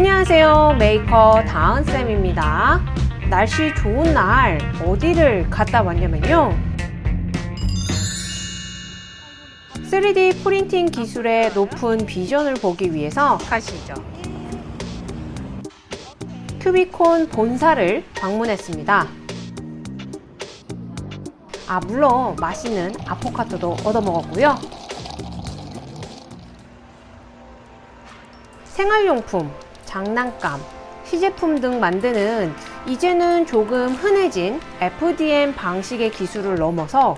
안녕하세요. 메이커 다은쌤입니다. 날씨 좋은 날 어디를 갔다 왔냐면요. 3D 프린팅 기술의 높은 비전을 보기 위해서 가시죠. 큐비콘 본사를 방문했습니다. 아 물론 맛있는 아포가토도 얻어먹었고요. 생활용품, 장난감, 시제품 등 만드는 이제는 조금 흔해진 FDM 방식의 기술을 넘어서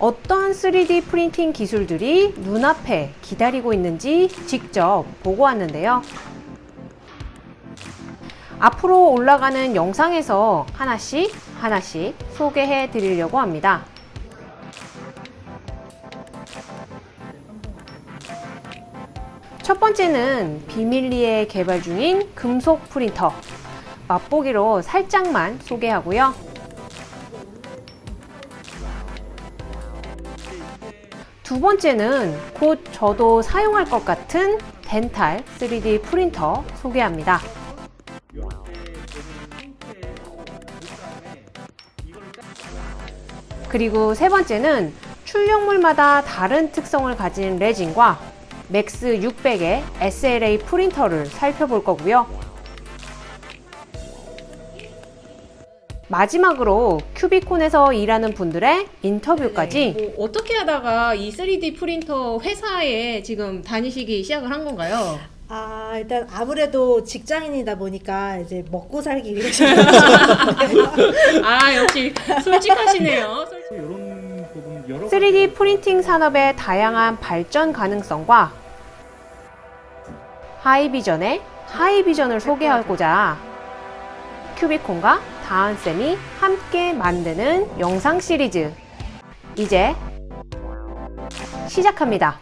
어떤 3D 프린팅 기술들이 눈앞에 기다리고 있는지 직접 보고 왔는데요. 앞으로 올라가는 영상에서 하나씩 하나씩 소개해 드리려고 합니다. 첫 번째는 비밀리에 개발 중인 금속 프린터 맛보기로 살짝만 소개하고요. 두 번째는 곧 저도 사용할 것 같은 덴탈 3D 프린터 소개합니다. 그리고 세 번째는 출력물마다 다른 특성을 가진 레진과 맥스 600의 SLA 프린터를 살펴볼 거고요. 마지막으로 큐비콘에서 일하는 분들의 인터뷰까지 뭐 어떻게 하다가 이 3D 프린터 회사에 지금 다니시기 시작을 한 건가요? 아, 일단 아무래도 직장인이다 보니까 이제 먹고 살기 위해서 아 역시 솔직하시네요. 이런 부분 여러 3D 프린팅 산업의 다양한 발전 가능성과 하이비전의 하이비전을 소개하고자 큐비콘과 다은쌤이 함께 만드는 영상 시리즈 이제 시작합니다.